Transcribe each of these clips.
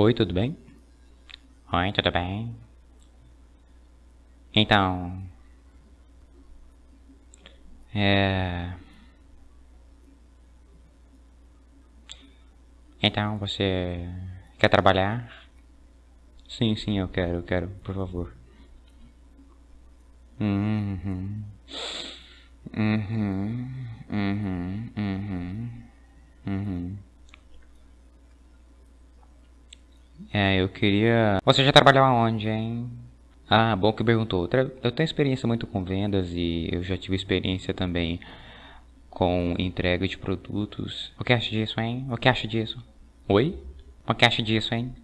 Oi, tudo bem? Oi, tudo bem? Então... É... Então, você quer trabalhar? Sim, sim, eu quero, eu quero, por favor. Uhum. Uhum. Uhum. Uhum. Uhum. É, eu queria... Você já trabalhou aonde, hein? Ah, bom que perguntou. Eu tenho experiência muito com vendas e eu já tive experiência também com entrega de produtos. O que acha disso, hein? O que acha disso? Oi? O que acha disso, hein?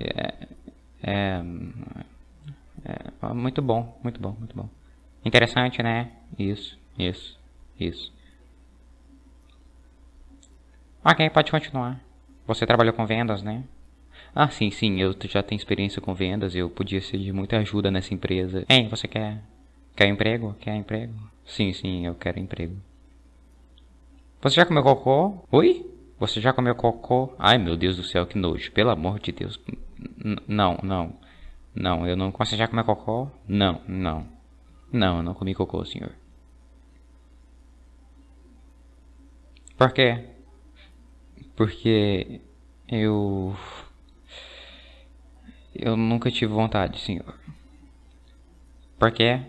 É, é, é, muito bom, muito bom, muito bom. Interessante, né? Isso, isso, isso. Ok, pode continuar. Você trabalhou com vendas, né? Ah, sim, sim, eu já tenho experiência com vendas, eu podia ser de muita ajuda nessa empresa. Hein, você quer... Quer emprego? Quer emprego? Sim, sim, eu quero emprego. Você já comeu cocô? Oi? Você já comeu cocô? Ai, meu Deus do céu, que nojo. Pelo amor de Deus. N não, não. Não, eu não... Você já comeu cocô? Não, não. Não, eu não comi cocô, senhor. Por quê? Porque eu... Eu nunca tive vontade, senhor. Por quê?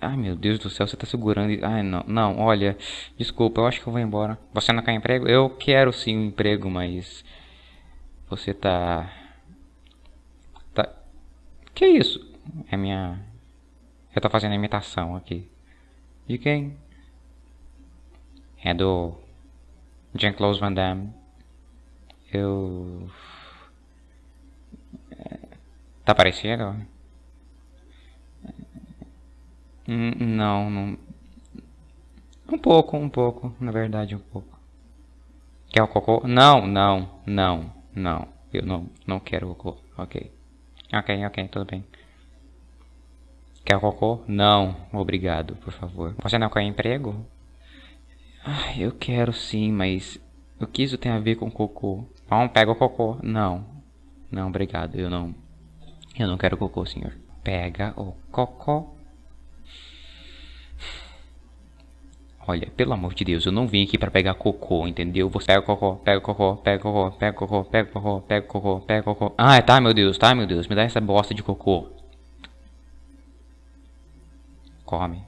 Ai, meu Deus do céu, você tá segurando... Ai, não, não, olha, desculpa, eu acho que eu vou embora. Você não quer emprego? Eu quero sim um emprego, mas... Você tá... Tá... Que isso? É minha... Eu tô fazendo imitação aqui. De quem? É do... Jean-Claude Van Damme. Eu... Tá parecido? Hum, não, não. Um pouco, um pouco, na verdade, um pouco. Quer o cocô? Não, não, não, não. Eu não, não quero o cocô. Ok. Ok, ok, tudo bem. Quer o cocô? Não, obrigado, por favor. Você não quer emprego? Ah, eu quero sim, mas o que isso tem a ver com cocô? Bom, pega o cocô. Não. Não, obrigado, eu não. Eu não quero cocô, senhor. Pega o cocô. Olha, pelo amor de Deus, eu não vim aqui pra pegar cocô, entendeu? Você pega cocô, pega cocô, pega cocô, pega cocô, pega cocô, pega cocô, pega cocô. Ah, tá, meu Deus, tá, meu Deus. Me dá essa bosta de cocô. Come.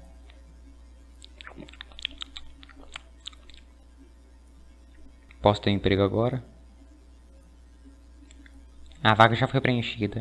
Posso ter emprego agora? A vaga já foi preenchida.